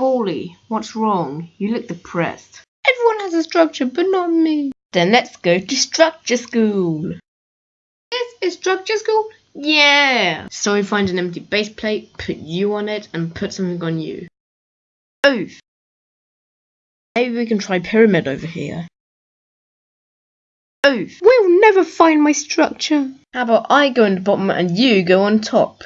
Bally, what's wrong? You look depressed. Everyone has a structure, but not me. Then let's go to structure school. This is structure school? Yeah. So we find an empty base plate, put you on it, and put something on you. Oof. Maybe we can try pyramid over here. Oof. We'll never find my structure. How about I go on the bottom and you go on top?